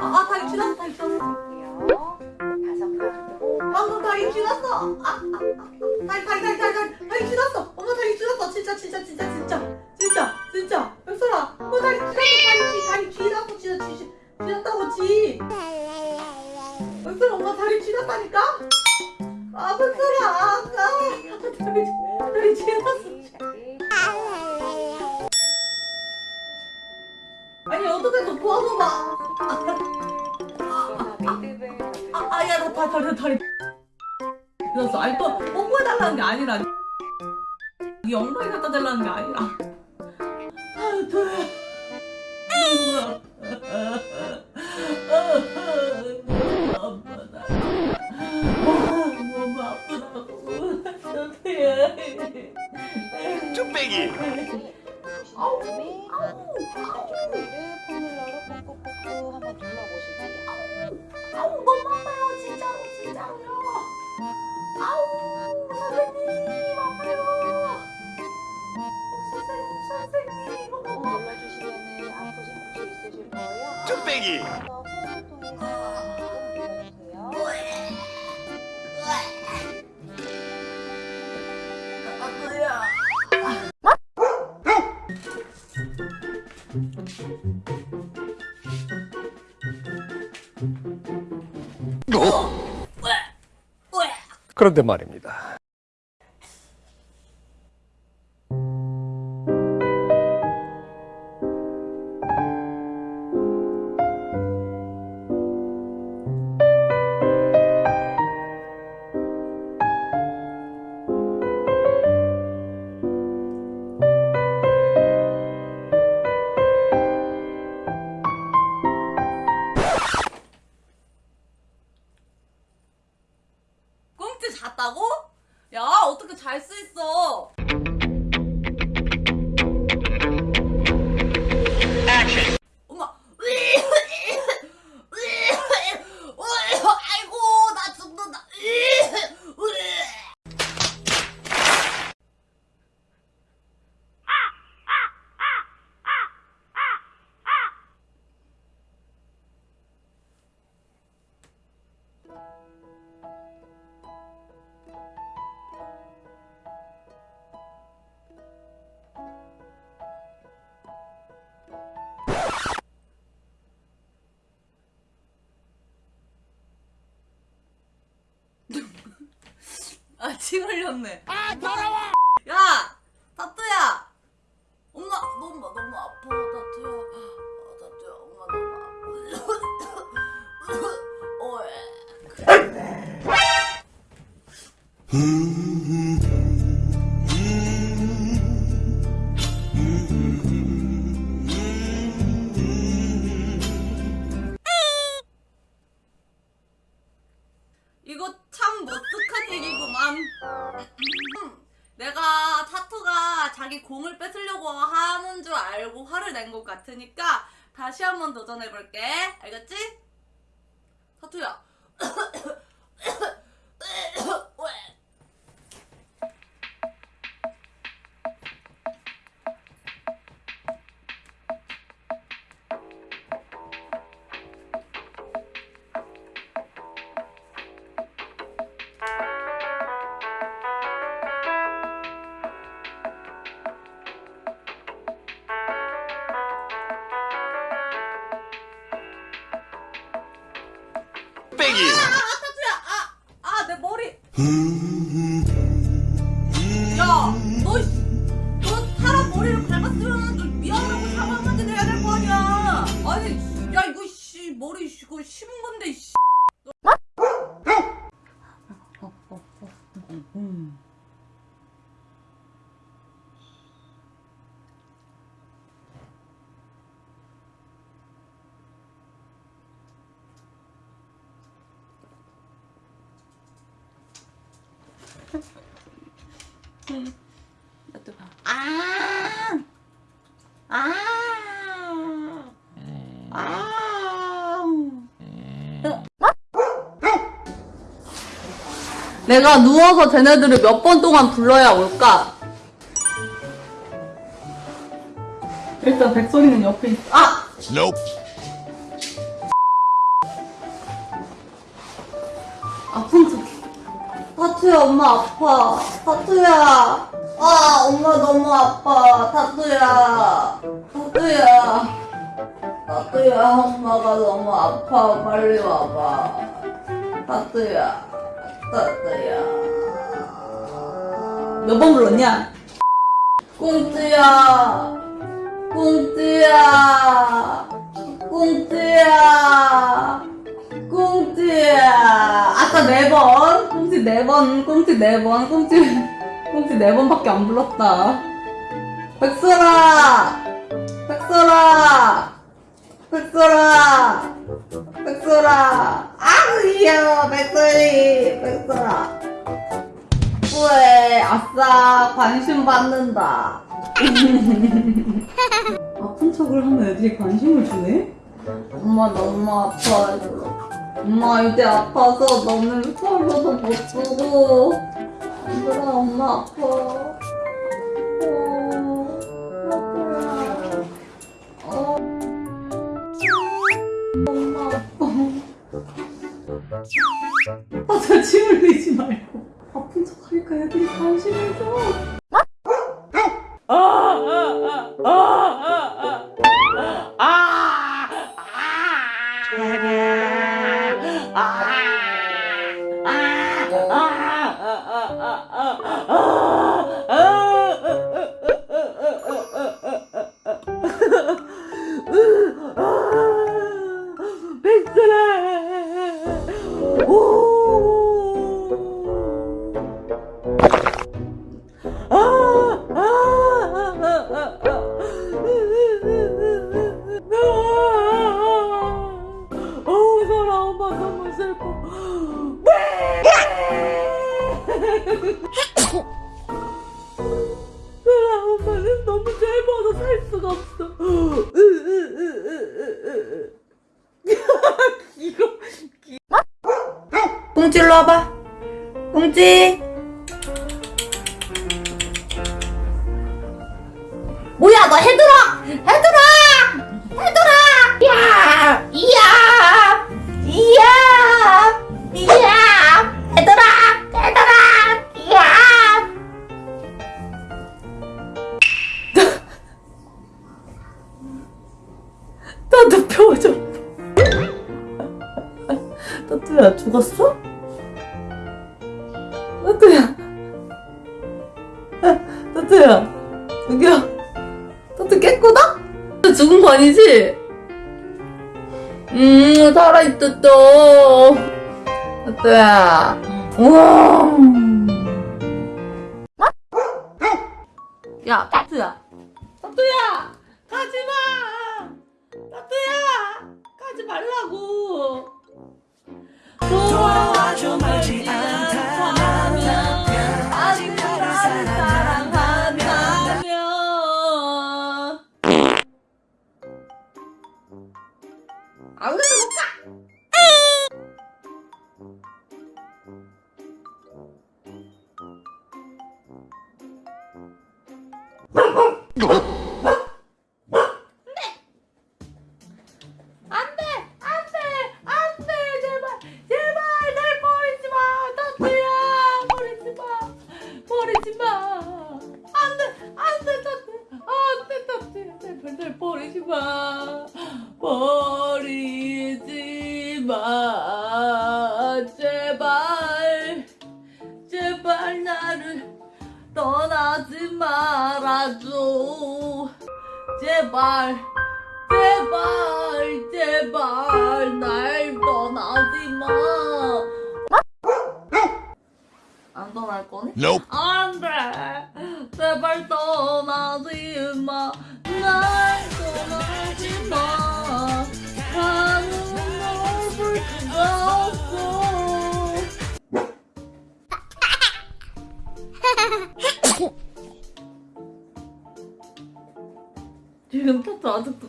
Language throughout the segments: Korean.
아 다리 쥐났어 다리 할게요. 다섯 칸. 방금 다리 쥐났어 아, 아, 아 다리 다리 다리 다리 다리 다리 쥐났어 엄마 다리 쥐났어 진짜 진짜 진짜 진짜 진짜 진짜 백설아 어 다리 쥐났어 다리 쥐 다리 쥐났어 진짜 쥐 쥐- 쥐났다고 쥐 백설아 엄마 다리 쥐났다니까 이 엉덩이 갖다 달라는 게 아니라 아 도야 쭈빼기 아우 너무 아파요 진짜로 진짜로요 아우 선생님 선생님 아파요 눌러주시면 아프신 곳이 있으실 거예요. 쭈빼기 눌러주세요. 아파요 그런데 말입니다. 아, 침 흘렸네. 아, 더러워! 야! 타투야! 엄마, 너무, 너무 아파, 타투야. 아, 타투야, 엄마 너무 아파. 어에. 같으니까 다시 한번 도전해볼게. 알겠지? 타투야. 빼기 아, 타투야! 아! 아, 내 머리! 야! 너, 사람 머리를 밟았으면 좀 미안하고 사과 한마디 해야 될 거 아니야! 아니, 야, 이거, 씨, 머리, 씨, 그거 심은 건데, 씨. 나또 봐. 아! 아! 네. 아! 네. 내가 누워서 쟤네들을 몇 번 동안 불러야 올까? 일단 백설이는 옆에 있... 아! Nope. 아픈 척 타투야, 엄마 아파. 타투야. 아, 엄마 너무 아파. 타투야. 타투야. 타투야, 엄마가 너무 아파. 빨리 와봐. 타투야. 타투야. 몇 번 불렀냐? 꽁트야. 꽁트야. 꽁트야. 꽁트야. 아까 네 번. 꽁트 네 번. 꽁트 네 번. 꽁트, 꽁트 네 번밖에 안 불렀다. 백설아. 백설아. 백설아. 백설아. 아우, 귀여워. 백설이. 백설아. 왜 아싸 관심 받는다 아픈 척을 하면 애들이 관심을 주네? 엄마 너무 아파 엄마 이제 아파서 너는 서로도 못 주고 얘들아 엄마 아파 어, 아파요. 어. 엄마 아파 아저 침 흘리지 말고 아픈 척 하니까 애들이 관심을 줘. 이거 꽁지 일로 와봐. 꽁지 뭐야 너 헤드라! 헤드라! 헤드라! 야! 이야! 이야 따뚜야 여기야 따뚜 깼구나? 죽은 거 아니지? 음, 살아있다, 또. 따뚜야. 우와. 야, 따뚜야. 따뚜야! 가지 마! 따뚜야! 가지 말라고! 돌아와줘 말지 않다 아우 못 가! 나를 떠나지 말아줘 제발 제발 제발 날 떠나지 마. 안 떠날 거니? Nope. 안 돼. 제발 떠나지 마.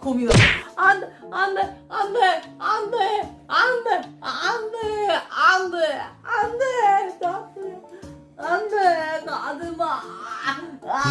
고민을 안돼 안돼 안돼 안돼 안돼 안돼 안돼 안돼 나한테 안돼 나한테 마 아, 아,